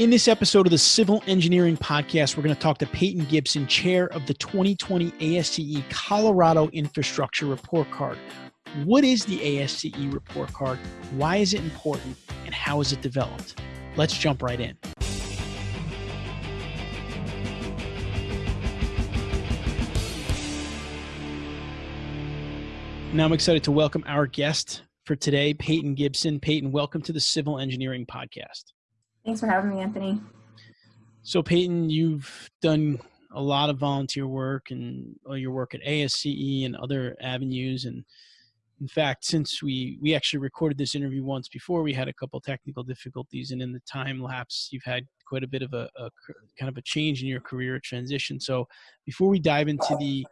In this episode of the Civil Engineering Podcast, we're going to talk to Peyton Gibson, chair of the 2020 ASCE Colorado Infrastructure Report Card. What is the ASCE Report Card? Why is it important? And how is it developed? Let's jump right in. Now I'm excited to welcome our guest for today, Peyton Gibson. Peyton, welcome to the Civil Engineering Podcast. Thanks for having me, Anthony. So, Peyton, you've done a lot of volunteer work and your work at ASCE and other avenues. And in fact, since we we actually recorded this interview once before, we had a couple technical difficulties, and in the time lapse, you've had quite a bit of a, a kind of a change in your career transition. So, before we dive into the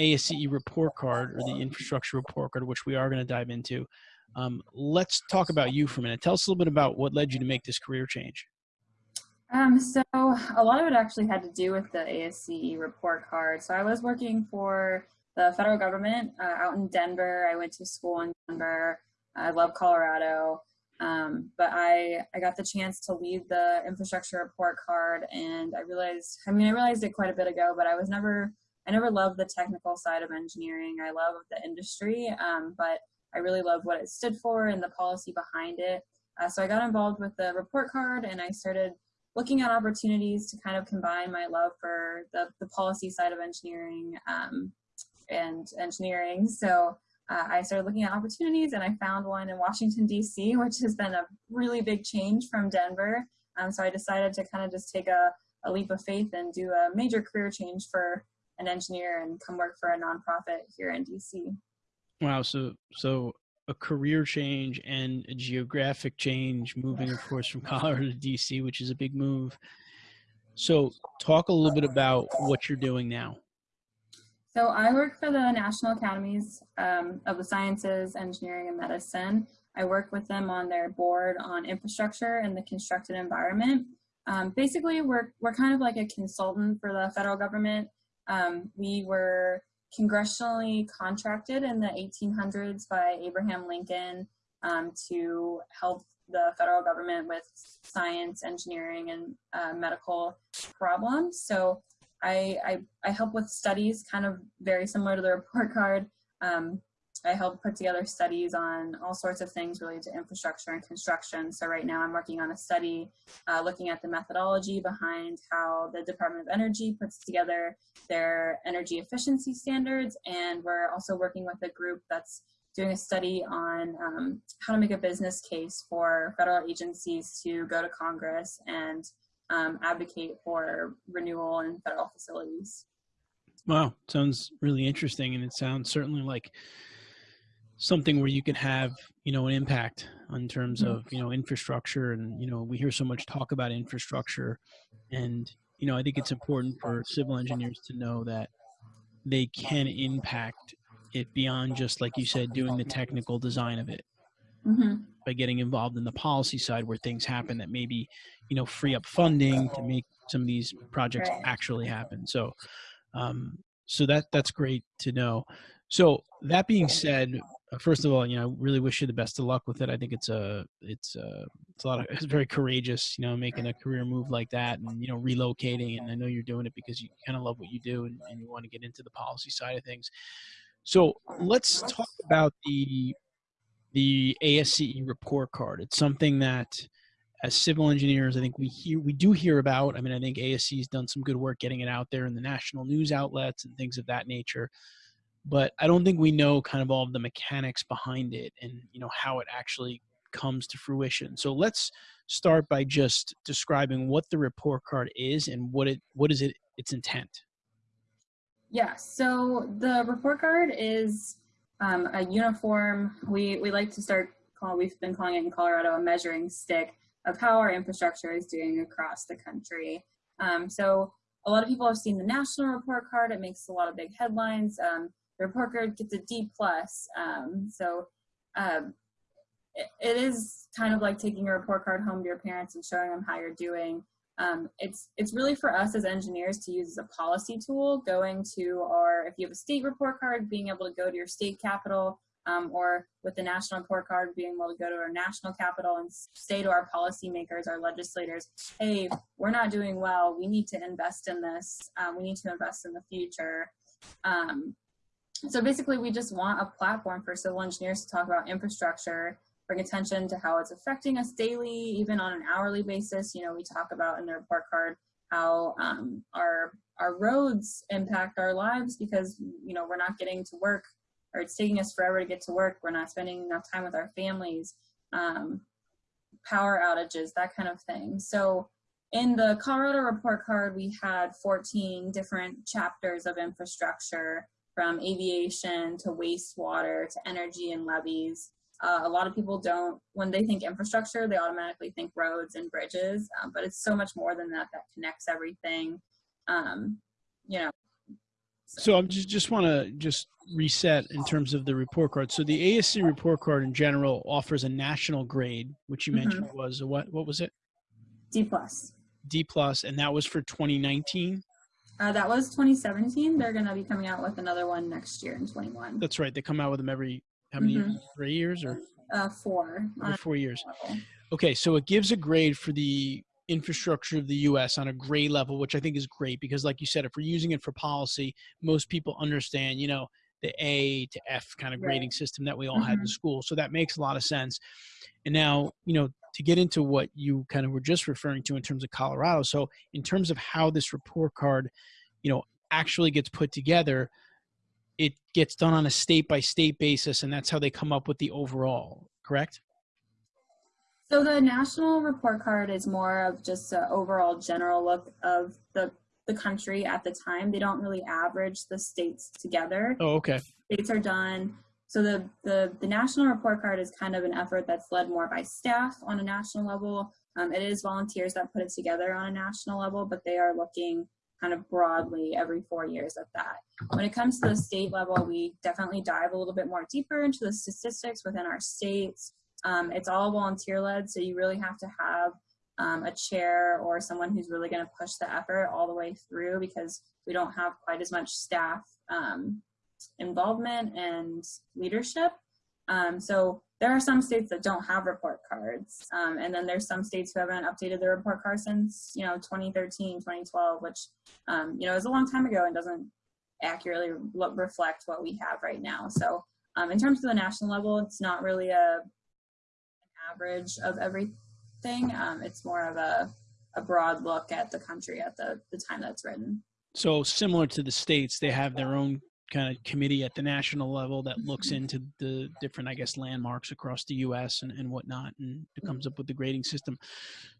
ASCE report card or the infrastructure report card, which we are going to dive into, um, let's talk about you for a minute. Tell us a little bit about what led you to make this career change. Um, so a lot of it actually had to do with the ASCE report card. So I was working for the federal government uh, out in Denver. I went to school in Denver. I love Colorado. Um, but I, I got the chance to lead the infrastructure report card and I realized, I mean, I realized it quite a bit ago, but I was never, I never loved the technical side of engineering. I love the industry, um, but I really loved what it stood for and the policy behind it. Uh, so I got involved with the report card and I started looking at opportunities to kind of combine my love for the, the policy side of engineering um, and engineering. So uh, I started looking at opportunities and I found one in Washington, D.C., which has been a really big change from Denver. Um, so I decided to kind of just take a, a leap of faith and do a major career change for an engineer and come work for a nonprofit here in D.C. Wow. So, so a career change and a geographic change, moving, of course, from Colorado to DC, which is a big move. So, talk a little bit about what you're doing now. So, I work for the National Academies um, of the Sciences, Engineering, and Medicine. I work with them on their board on infrastructure and the constructed environment. Um, basically, we're, we're kind of like a consultant for the federal government. Um, we were congressionally contracted in the 1800s by Abraham Lincoln um, to help the federal government with science, engineering, and uh, medical problems. So I, I, I, help with studies, kind of very similar to the report card. Um, I help put together studies on all sorts of things related to infrastructure and construction. So right now I'm working on a study uh, looking at the methodology behind how the Department of Energy puts together their energy efficiency standards. And we're also working with a group that's doing a study on um, how to make a business case for federal agencies to go to Congress and um, advocate for renewal in federal facilities. Wow, sounds really interesting. And it sounds certainly like something where you can have you know an impact in terms of you know infrastructure and you know we hear so much talk about infrastructure and you know i think it's important for civil engineers to know that they can impact it beyond just like you said doing the technical design of it mm-hmm. by getting involved in the policy side where things happen that maybe you know free up funding to make some of these projects right. actually happen so um so that that's great to know so that being said Uh, first of all, you know, I really wish you the best of luck with it. I think it's a, it's a, it's a lot of, it's very courageous, you know, making a career move like that and, you know, relocating. And I know you're doing it because you kind of love what you do and, and you want to get into the policy side of things. So let's talk about the, the ASCE report card. It's something that as civil engineers, I think we hear, we do hear about, I mean, I think ASCE has done some good work getting it out there in the national news outlets and things of that nature but I don't think we know kind of all of the mechanics behind it and you know how it actually comes to fruition. So let's start by just describing what the report card is and what it what is it its intent. Yeah, so the report card is um, a uniform. We we like to start call we've been calling it in Colorado a measuring stick of how our infrastructure is doing across the country. Um, so a lot of people have seen the national report card. It makes a lot of big headlines. Um, report card gets a D plus. Um, so um, it, it is kind of like taking a report card home to your parents and showing them how you're doing. Um, it's it's really for us as engineers to use as a policy tool. Going to our if you have a state report card, being able to go to your state capital um, or with the national report card, being able to go to our national capital and say to our policymakers, our legislators, hey, we're not doing well. We need to invest in this. Um, we need to invest in the future. Um, so basically, we just want a platform for civil engineers to talk about infrastructure, bring attention to how it's affecting us daily, even on an hourly basis. You know, we talk about in the report card how um, our our roads impact our lives because you know we're not getting to work or it's taking us forever to get to work. We're not spending enough time with our families, um, power outages, that kind of thing. So in the Colorado report card, we had 14 different chapters of infrastructure from aviation to wastewater to energy and levees. Uh, a lot of people don't, when they think infrastructure, they automatically think roads and bridges, um, but it's so much more than that that connects everything. Um, you know, so I'm just just want to just reset in terms of the report card. So the ASCE report card in general offers a national grade, which you mentioned mm-hmm. was a what? What was it? D plus. D plus, and that was for 2019. Uh, that was 2017. They're going to be coming out with another one next year in 21. That's right. They come out with them every how many mm-hmm. years? Three years or? Uh, four. Every four years. Okay, so it gives a grade for the infrastructure of the US on a gray level, which I think is great because, like you said, if we're using it for policy, most people understand, you know, the A to F kind of grading right. system that we all mm-hmm. had in mm-hmm. school. So that makes a lot of sense. And now, you know, to get into what you kind of were just referring to in terms of Colorado. So, in terms of how this report card, you know, actually gets put together, it gets done on a state by state basis, and that's how they come up with the overall, correct? So the national report card is more of just an overall general look of the the country at the time. They don't really average the states together. Oh, okay. States are done. So the, the, the national report card is kind of an effort that's led more by staff on a national level. Um, it is volunteers that put it together on a national level, but they are looking kind of broadly every four years at that. When it comes to the state level, we definitely dive a little bit more deeper into the statistics within our states, um, it's all volunteer led, so you really have to have um, a chair or someone who's really going to push the effort all the way through because we don't have quite as much staff um, involvement and leadership. Um, so there are some states that don't have report cards, um, and then there's some states who haven't updated their report card since you know 2013, 2012, which um, you know is a long time ago and doesn't accurately reflect what we have right now. So in terms of the national level, it's not really a average of everything. Um, it's more of a, a broad look at the country at the, the time that's written. So similar to the states, they have their own kind of committee at the national level that looks mm-hmm. into the different, I guess, landmarks across the U.S. and, and whatnot, and it comes up with the grading system.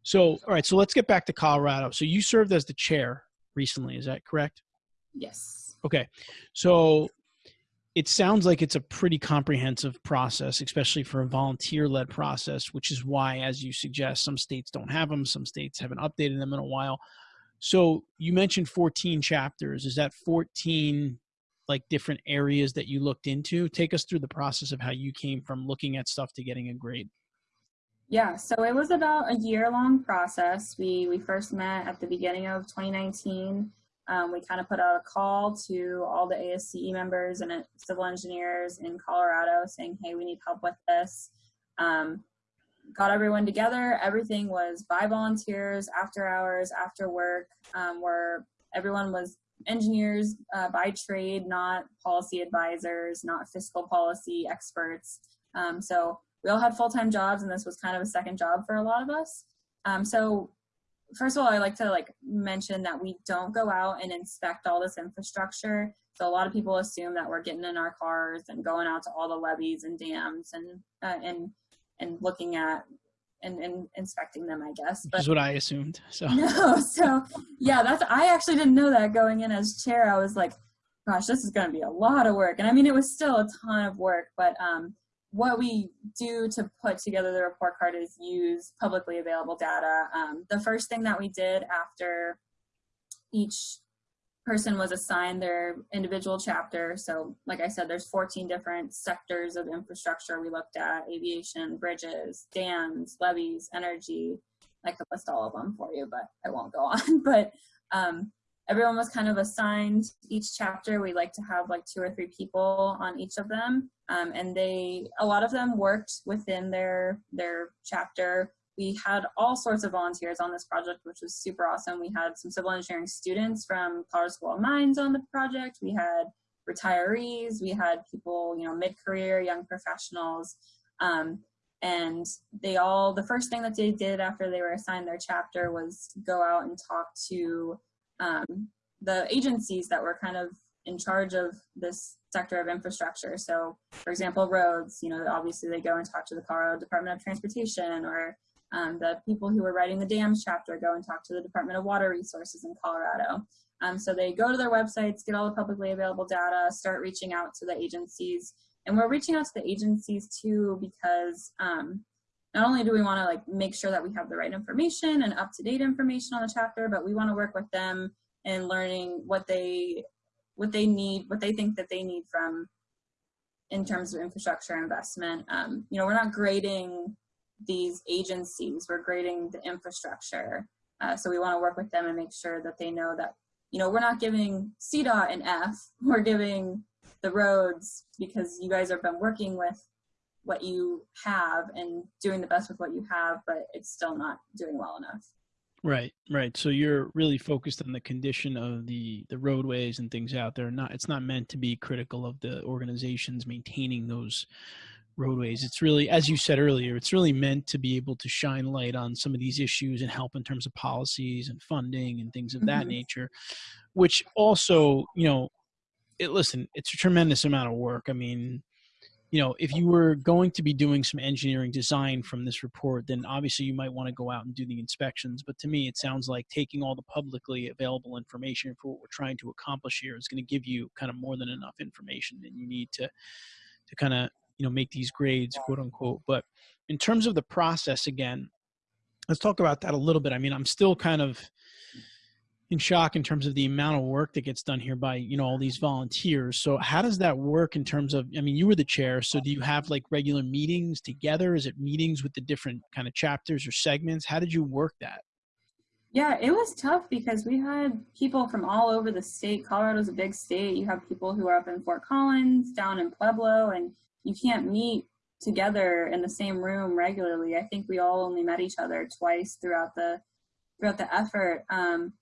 So, all right, so let's get back to Colorado. So you served as the chair recently, is that correct? Yes. Okay, so it sounds like it's a pretty comprehensive process, especially for a volunteer led process, which is why, as you suggest, some states don't have them, some states haven't updated them in a while. So you mentioned 14 chapters. Is that 14 like different areas that you looked into? Take us through the process of how you came from looking at stuff to getting a grade. Yeah, so it was about a year long process. We we first met at the beginning of 2019 um, we kind of put out a call to all the ASCE members and uh, civil engineers in Colorado saying, hey, we need help with this. Um, got everyone together. Everything was by volunteers, after hours, after work, um, where everyone was engineers uh, by trade, not policy advisors, not fiscal policy experts. Um, so we all had full-time jobs and this was kind of a second job for a lot of us. Um, so first of all, I like to like mention that we don't go out and inspect all this infrastructure. So a lot of people assume that we're getting in our cars and going out to all the levees and dams and uh, and and looking at and, and inspecting them, I guess. But, Which is what I assumed. So no, so yeah, that's I actually didn't know that going in as chair. I was like, gosh, this is going to be a lot of work, and I mean, it was still a ton of work, but um, what we do to put together the report card is use publicly available data. Um, the first thing that we did after each person was assigned their individual chapter. So like I said, there's 14 different sectors of infrastructure we looked at, aviation, bridges, dams, levees, energy. I could list all of them for you, but I won't go on. But um, everyone was kind of assigned each chapter. We like to have like two or three people on each of them. Um, and they, a lot of them worked within their, their chapter. We had all sorts of volunteers on this project, which was super awesome. We had some civil engineering students from Colorado School of Mines on the project. We had retirees. We had people, you know, mid-career, young professionals. Um, and they all, the first thing that they did after they were assigned their chapter was go out and talk to um, the agencies that were kind of in charge of this sector of infrastructure. So for example, roads, you know, obviously they go and talk to the Colorado Department of Transportation or um, the people who were writing the dams chapter go and talk to the Department of Water Resources in Colorado. Um, so they go to their websites, get all the publicly available data, start reaching out to the agencies. And we're reaching out to the agencies too because um, not only do we want to like make sure that we have the right information and up-to-date information on the chapter, but we want to work with them in learning what they what they need, what they think that they need from in terms of infrastructure investment. Um, you know, we're not grading these agencies, we're grading the infrastructure. Uh, so we want to work with them and make sure that they know that, you know, we're not giving CDOT an F, we're giving the roads because you guys have been working with what you have and doing the best with what you have, but it's still not doing well enough. Right, right. So you're really focused on the condition of the the roadways and things out there. Not it's not meant to be critical of the organizations maintaining those roadways. It's really, as you said earlier, it's really meant to be able to shine light on some of these issues and help in terms of policies and funding and things of that mm-hmm. nature. Which also, you know, it listen, it's a tremendous amount of work. I mean, you know, if you were going to be doing some engineering design from this report, then obviously you might want to go out and do the inspections. But to me, it sounds like taking all the publicly available information for what we're trying to accomplish here is going to give you kind of more than enough information that you need to, to kind of, you know, make these grades, quote unquote. But in terms of the process, again, let's talk about that a little bit. I mean, I'm still kind of, in shock in terms of the amount of work that gets done here by you know all these volunteers. So how does that work in terms of i mean you were the chair so do you have like regular meetings together? Is it meetings with the different kind of chapters or segments? How did you work that? Yeah it was tough because we had people from all over the state. Colorado's a big state. You have people who are up in fort collins down in pueblo and you can't meet together in the same room regularly. I think we all only met each other twice throughout the throughout the effort. Um,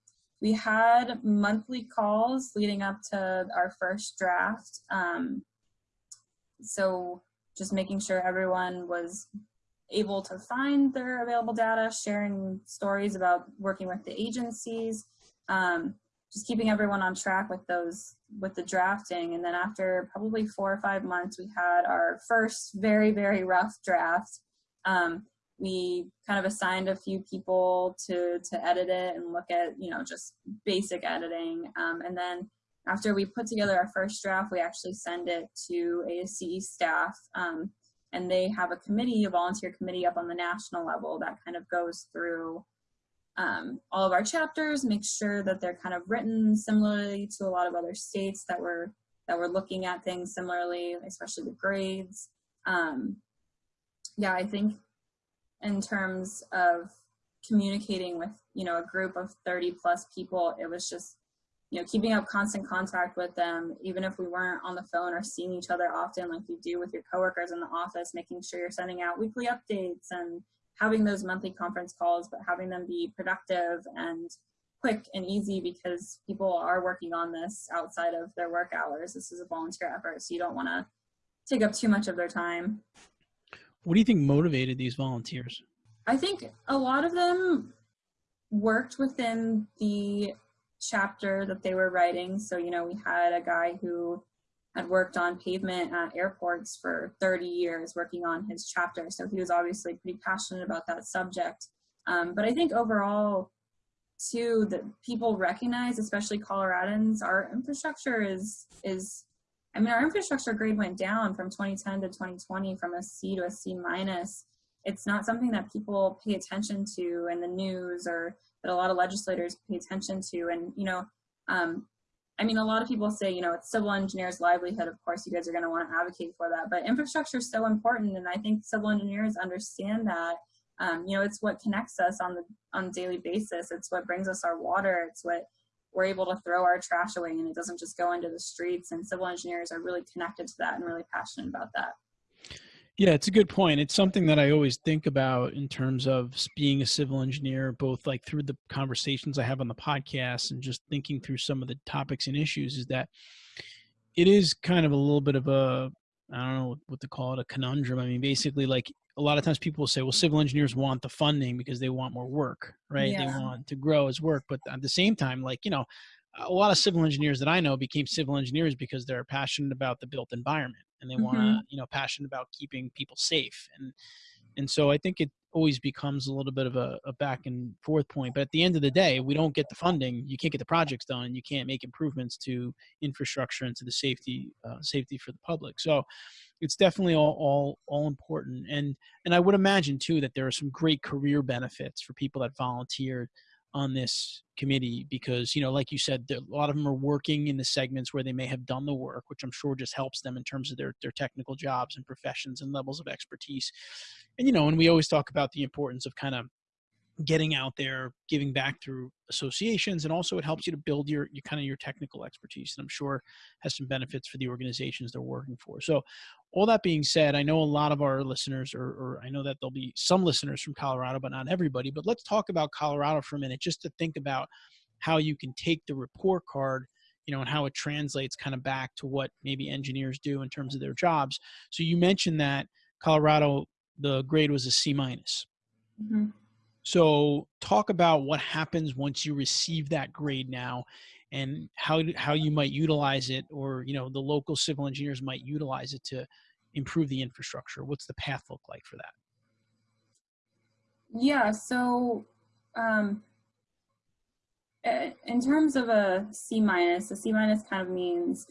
we had monthly calls leading up to our first draft. Um, so just making sure everyone was able to find their available data, sharing stories about working with the agencies, um, just keeping everyone on track with those, with the drafting. And then after probably four or five months, we had our first very, very rough draft. Um, we kind of assigned a few people to to edit it and look at you know just basic editing. Um, and then after we put together our first draft we actually send it to ASCE staff um, and they have a committee a volunteer committee up on the national level that kind of goes through um, all of our chapters make sure that they're kind of written similarly to a lot of other states that were that were looking at things similarly especially the grades. Um, yeah I think in terms of communicating with you know a group of 30 plus people it was just you know keeping up constant contact with them even if we weren't on the phone or seeing each other often like you do with your coworkers in the office making sure you're sending out weekly updates and having those monthly conference calls but having them be productive and quick and easy because people are working on this outside of their work hours. This is a volunteer effort so you don't want to take up too much of their time what do you think motivated these volunteers? I think a lot of them worked within the chapter that they were writing. So, you know, we had a guy who had worked on pavement at airports for 30 years working on his chapter. So he was obviously pretty passionate about that subject. Um, but I think overall, too, that people recognize, especially Coloradans, our infrastructure is is I mean, our infrastructure grade went down from 2010 to 2020 from a C to a C minus. It's not something that people pay attention to in the news or that a lot of legislators pay attention to. And, you know, um, I mean, a lot of people say, you know, it's civil engineers' livelihood. Of course, you guys are going to want to advocate for that. But infrastructure is so important, and I think civil engineers understand that. Um, you know, it's what connects us on the on a daily basis. It's what brings us our water. It's what we're able to throw our trash away and it doesn't just go into the streets. And civil engineers are really connected to that and really passionate about that. Yeah, it's a good point. It's something that I always think about in terms of being a civil engineer, both like through the conversations I have on the podcast and just thinking through some of the topics and issues is that it is kind of a little bit of a I don't know what to call it, a conundrum. I mean, basically, like a lot of times people will say, well, civil engineers want the funding because they want more work, right? Yeah. They want to grow as work. But at the same time, like, you know, a lot of civil engineers that I know became civil engineers because they're passionate about the built environment and they mm-hmm. want to, you know, passionate about keeping people safe. And, and so I think it always becomes a little bit of a, a, back and forth point. But at the end of the day, we don't get the funding, you can't get the projects done, you can't make improvements to infrastructure and to the safety uh, safety for the public. So it's definitely all, all all important. And and I would imagine too that there are some great career benefits for people that volunteered on this committee because you know like you said a lot of them are working in the segments where they may have done the work which i'm sure just helps them in terms of their their technical jobs and professions and levels of expertise. And you know and we always talk about the importance of kind of getting out there giving back through associations and also it helps you to build your, your kind of your technical expertise and i'm sure has some benefits for the organizations they're working for. So all that being said i know a lot of our listeners or, or i know that there'll be some listeners from colorado but not everybody but let's talk about colorado for a minute just to think about how you can take the report card you know and how it translates kind of back to what maybe engineers do in terms of their jobs. So you mentioned that colorado the grade was a c minus. Mm-hmm. So talk about what happens once you receive that grade now and how how you might utilize it or you know the local civil engineers might utilize it to improve the infrastructure. What's the path look like for that? Yeah, so um, in terms of a C minus, a C minus kind of means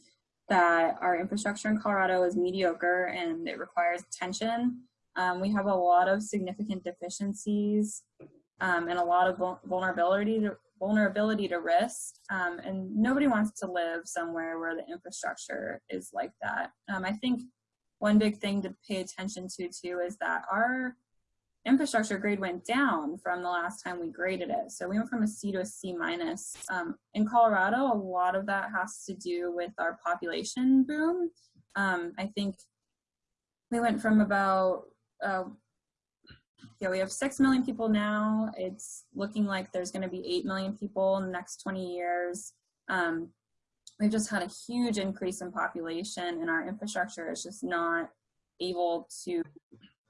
that our infrastructure in Colorado is mediocre and it requires attention. Um, we have a lot of significant deficiencies um, and a lot of vulnerability to, vulnerability to risk. Um, and nobody wants to live somewhere where the infrastructure is like that. Um, I think one big thing to pay attention to too is that our infrastructure grade went down from the last time we graded it. So we went from a C to a C minus. Um, in Colorado, a lot of that has to do with our population boom. Um, I think we went from about uh, yeah, we have 6 million people now. It's looking like there's going to be 8 million people in the next 20 years. Um, we've just had a huge increase in population and our infrastructure is just not able to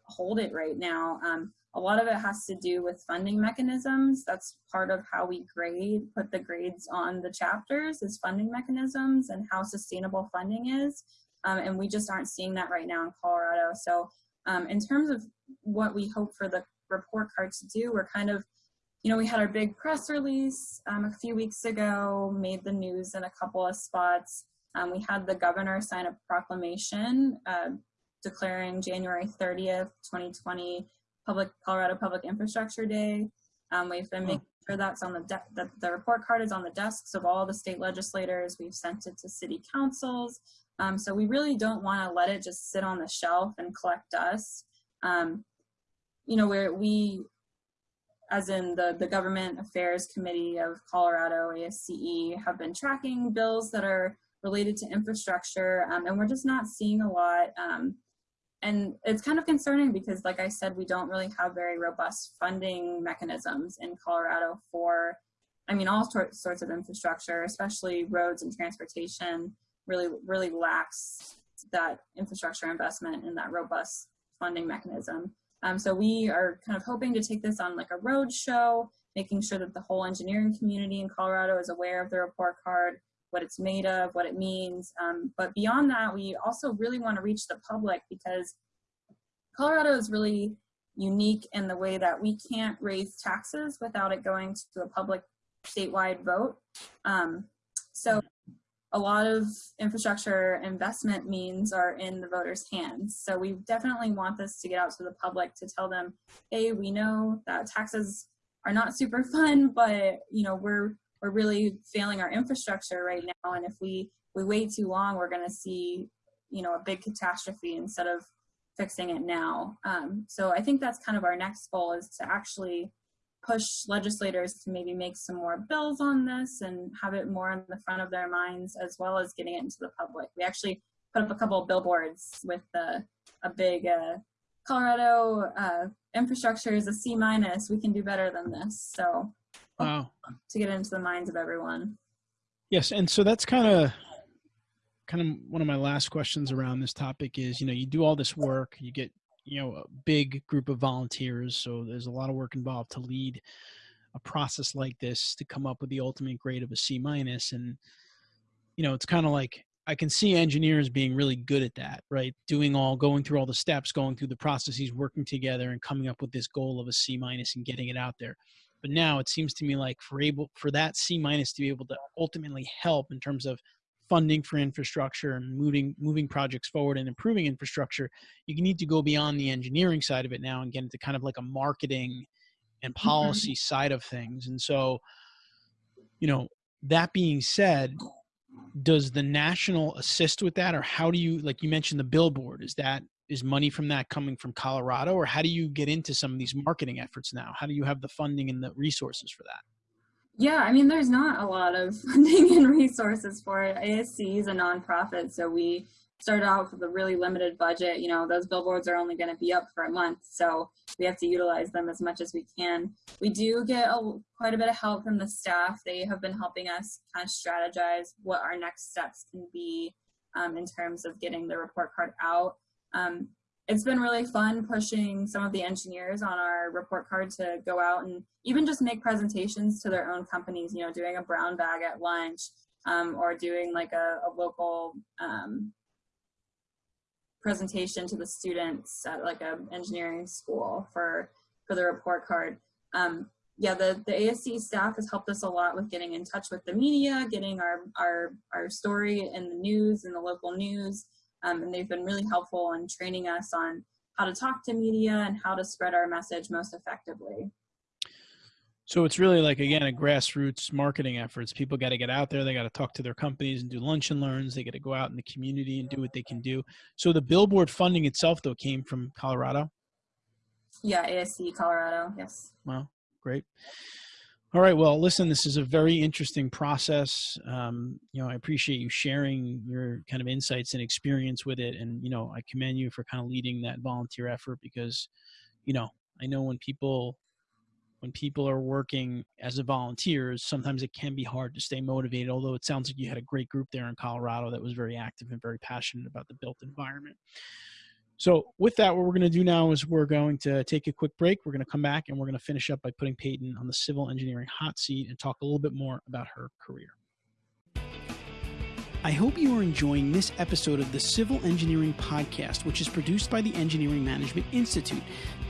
hold it right now. Um, a lot of it has to do with funding mechanisms. That's part of how we grade, put the grades on the chapters is funding mechanisms and how sustainable funding is. Um, and we just aren't seeing that right now in Colorado. So um, in terms of what we hope for the report card to do, we're kind of, you know, we had our big press release um, a few weeks ago, made the news in a couple of spots. Um, we had the governor sign a proclamation uh, declaring January 30th, 2020, public Colorado Public Infrastructure Day. Um, we've been making sure that's on the, that the report card is on the desks of all the state legislators. We've sent it to city councils. Um, so we really don't want to let it just sit on the shelf and collect dust. Um, you know, where we, as in the, the Government Affairs Committee of Colorado, ASCE, have been tracking bills that are related to infrastructure, um, and we're just not seeing a lot. Um, and it's kind of concerning because, like I said, we don't really have very robust funding mechanisms in Colorado for, I mean, all sorts of infrastructure, especially roads and transportation really, really lacks that infrastructure investment and that robust funding mechanism. Um, so we are kind of hoping to take this on like a road show, making sure that the whole engineering community in Colorado is aware of the report card, what it's made of, what it means. Um, but beyond that, we also really want to reach the public because Colorado is really unique in the way that we can't raise taxes without it going to a public statewide vote. Um, so a lot of infrastructure investment means are in the voters' hands. So we definitely want this to get out to the public to tell them, hey, we know that taxes are not super fun, but you know we're we're really failing our infrastructure right now, and if we we wait too long, we're going to see you know a big catastrophe instead of fixing it now. Um, so I think that's kind of our next goal is to actually push legislators to maybe make some more bills on this and have it more in the front of their minds as well as getting it into the public. We actually put up a couple of billboards with a big uh, Colorado uh, infrastructure is a C minus. We can do better than this. So wow. to get into the minds of everyone. Yes, and so that's kind of kind of one of my last questions around this topic is you know you do all this work you get you know a big group of volunteers so there's a lot of work involved to lead a process like this to come up with the ultimate grade of a c minus and you know it's kind of like i can see engineers being really good at that right? Doing all going through all the steps going through the processes working together and coming up with this goal of a c minus and getting it out there. But now it seems to me like for able for that c minus to be able to ultimately help in terms of funding for infrastructure and moving moving projects forward and improving infrastructure you need to go beyond the engineering side of it now and get into kind of like a marketing and mm-hmm. policy mm-hmm. side of things and so you know that being said does the national assist with that or how do you like you mentioned the billboard is that is money from that coming from colorado or how do you get into some of these marketing efforts now how do you have the funding and the resources for that yeah, I mean, there's not a lot of funding and resources for it. ASCE is a nonprofit, so we started out with a really limited budget. You know, those billboards are only going to be up for a month, so we have to utilize them as much as we can. We do get a, quite a bit of help from the staff. They have been helping us kind of strategize what our next steps can be um, in terms of getting the report card out. Um, it's been really fun pushing some of the engineers on our report card to go out and even just make presentations to their own companies, you know, doing a brown bag at lunch um, or doing like a, a local um, presentation to the students at like a engineering school for, for the report card. Um, yeah, the, the ASCE staff has helped us a lot with getting in touch with the media, getting our, our, our story in the news, in the local news, um, and they've been really helpful in training us on how to talk to media and how to spread our message most effectively. So it's really like again a grassroots marketing efforts. People got to get out there. They got to talk to their companies and do lunch and learns. They got to go out in the community and do what they can do. So the billboard funding itself, though, came from Colorado. Yeah, ASCE Colorado. Yes. Wow, great. All right. Well, listen, this is a very interesting process. Um, you know, I appreciate you sharing your kind of insights and experience with it. And, you know, I commend you for kind of leading that volunteer effort because, you know, I know when people when people are working as a volunteers, sometimes it can be hard to stay motivated, although it sounds like you had a great group there in Colorado that was very active and very passionate about the built environment. So with that, what we're going to do now is we're going to take a quick break. We're going to come back and we're going to finish up by putting Peyton on the civil engineering hot seat and talk a little bit more about her career. I hope you are enjoying this episode of the Civil Engineering Podcast, which is produced by the Engineering Management Institute.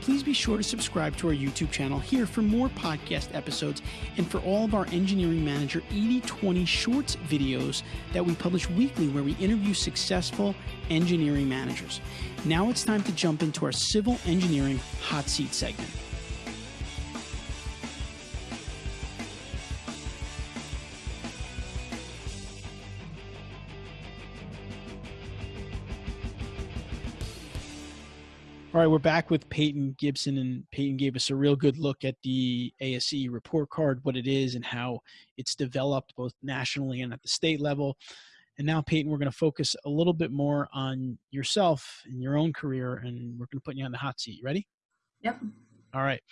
Please be sure to subscribe to our YouTube channel here for more podcast episodes and for all of our Engineering Manager 8020 Shorts videos that we publish weekly where we interview successful engineering managers. Now it's time to jump into our Civil Engineering Hot Seat segment. All right, we're back with Peyton Gibson, and Peyton gave us a real good look at the ASCE report card, what it is, and how it's developed both nationally and at the state level. And now, Peyton, we're going to focus a little bit more on yourself and your own career, and we're going to put you on the hot seat. Ready? Yep. All right.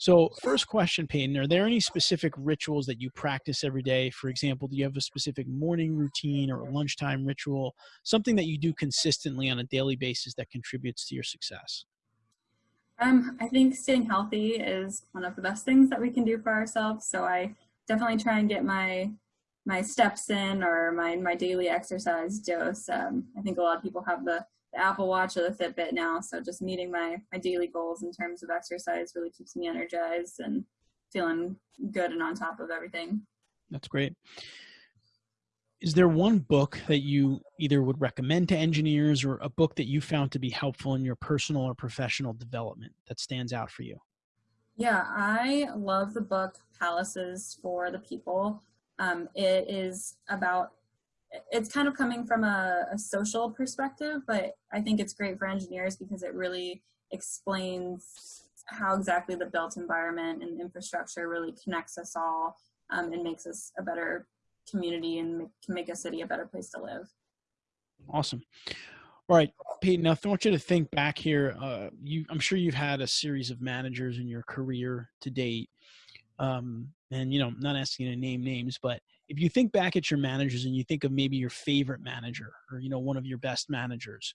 So, first question, Peyton, are there any specific rituals that you practice every day? For example, do you have a specific morning routine or a lunchtime ritual, something that you do consistently on a daily basis that contributes to your success? Um, I think staying healthy is one of the best things that we can do for ourselves. So I definitely try and get my my steps in or my my daily exercise dose. Um, I think a lot of people have the the Apple Watch or the Fitbit now. So just meeting my my daily goals in terms of exercise really keeps me energized and feeling good and on top of everything. That's great. Is there one book that you either would recommend to engineers or a book that you found to be helpful in your personal or professional development that stands out for you? Yeah, I love the book Palaces for the People. Um, it is about it's kind of coming from a, a, social perspective, but I think it's great for engineers because it really explains how exactly the built environment and infrastructure really connects us all um, and makes us a better community and make, can make a city a better place to live. Awesome. All right, Peyton. Now I want you to think back here. Uh, you, I'm sure you've had a series of managers in your career to date, um, and you know, not asking you to name names, but if you think back at your managers and you think of maybe your favorite manager or you know one of your best managers,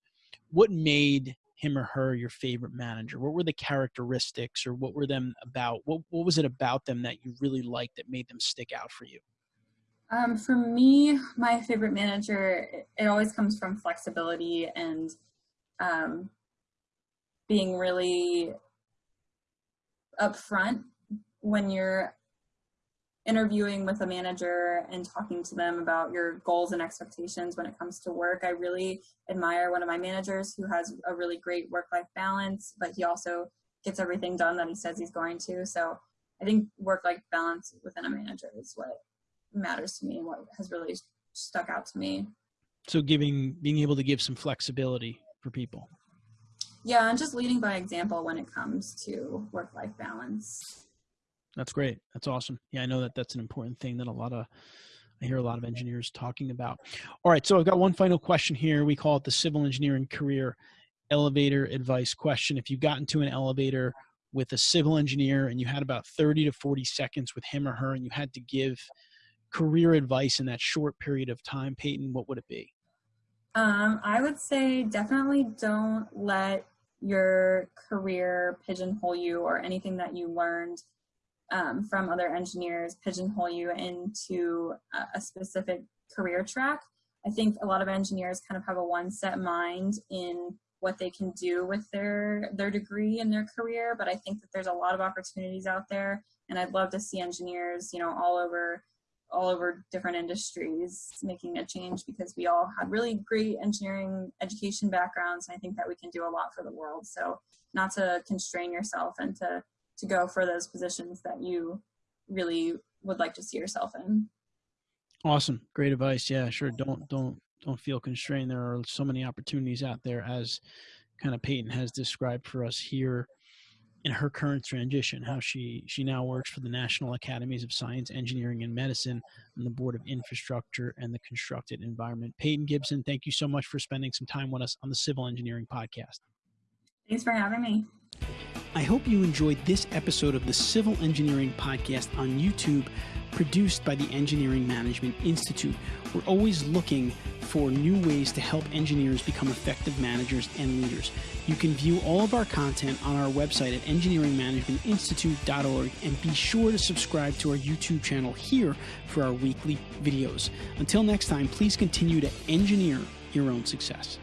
what made him or her your favorite manager? What were the characteristics or what were them about? What what was it about them that you really liked that made them stick out for you? Um, for me, my favorite manager, it always comes from flexibility and um, being really upfront when you're interviewing with a manager and talking to them about your goals and expectations when it comes to work. I really admire one of my managers who has a really great work life balance, but he also gets everything done that he says he's going to. So I think work life balance within a manager is what matters to me and what has really stuck out to me. So giving being able to give some flexibility for people. Yeah, and just leading by example when it comes to work life balance. That's great. That's awesome. Yeah, I know that that's an important thing that a lot of I hear a lot of engineers talking about. All right, so I've got one final question here. We call it the civil engineering career elevator advice question. If you got into an elevator with a civil engineer and you had about 30 to 40 seconds with him or her and you had to give career advice in that short period of time, Peyton, what would it be? Um, I would say definitely don't let your career pigeonhole you or anything that you learned um, from other engineers pigeonhole you into a, a specific career track. I think a lot of engineers kind of have a one set mind in what they can do with their their degree and their career, but I think that there's a lot of opportunities out there, and I'd love to see engineers, you know, all over all over different industries making a change because we all had really great engineering education backgrounds and i think that we can do a lot for the world so not to constrain yourself and to to go for those positions that you really would like to see yourself in awesome great advice yeah sure don't don't don't feel constrained there are so many opportunities out there as kind of peyton has described for us here in her current transition, how she she now works for the National Academies of Science, Engineering, and Medicine on the Board of Infrastructure and the Constructed Environment. Peyton Gibson, thank you so much for spending some time with us on the Civil Engineering Podcast. Thanks for having me. I hope you enjoyed this episode of the Civil Engineering Podcast on YouTube, produced by the Engineering Management Institute. We're always looking for new ways to help engineers become effective managers and leaders. You can view all of our content on our website at engineeringmanagementinstitute.org and be sure to subscribe to our YouTube channel here for our weekly videos. Until next time, please continue to engineer your own success.